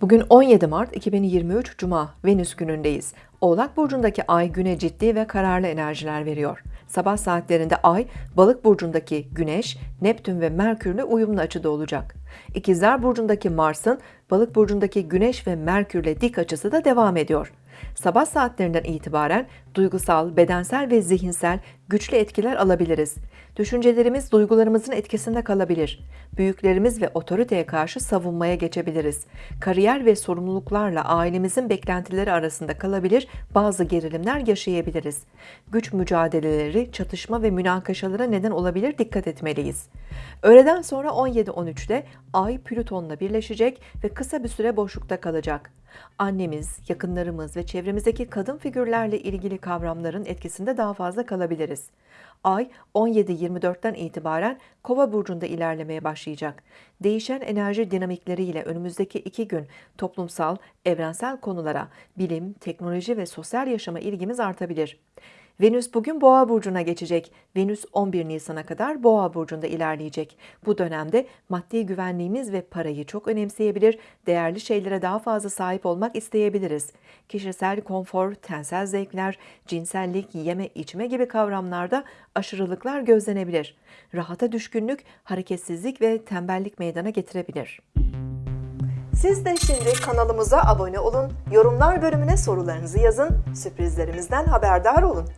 Bugün 17 Mart 2023 Cuma Venüs günündeyiz. Oğlak burcundaki ay güne ciddi ve kararlı enerjiler veriyor. Sabah saatlerinde ay Balık burcundaki Güneş, Neptün ve Merkürle uyumlu açıda olacak. İkizler burcundaki Mars'ın Balık burcundaki Güneş ve Merkürle dik açısı da devam ediyor. Sabah saatlerinden itibaren duygusal, bedensel ve zihinsel güçlü etkiler alabiliriz. Düşüncelerimiz duygularımızın etkisinde kalabilir. Büyüklerimiz ve otoriteye karşı savunmaya geçebiliriz. Kariyer ve sorumluluklarla ailemizin beklentileri arasında kalabilir, bazı gerilimler yaşayabiliriz. Güç mücadeleleri, çatışma ve münakaşalara neden olabilir, dikkat etmeliyiz. Öğleden sonra 17-13'te Ay Plüton'la birleşecek ve kısa bir süre boşlukta kalacak. Annemiz, yakınlarımız ve çevremizdeki kadın figürlerle ilgili kavramların etkisinde daha fazla kalabiliriz. Ay 17-24'ten itibaren Kova burcunda ilerlemeye başlayacak. Değişen enerji dinamikleriyle önümüzdeki iki gün toplumsal, evrensel konulara, bilim, teknoloji ve sosyal yaşama ilgimiz artabilir. Venüs bugün Boğa burcuna geçecek. Venüs 11 Nisan'a kadar Boğa burcunda ilerleyecek. Bu dönemde maddi güvenliğimiz ve parayı çok önemseyebilir, değerli şeylere daha fazla sahip olmak isteyebiliriz. Kişisel konfor, tensel zevkler, cinsellik, yeme içme gibi kavramlarda aşırılıklar gözlenebilir. Rahata düşkünlük, hareketsizlik ve tembellik meydana getirebilir. Siz de şimdi kanalımıza abone olun, yorumlar bölümüne sorularınızı yazın, sürprizlerimizden haberdar olun.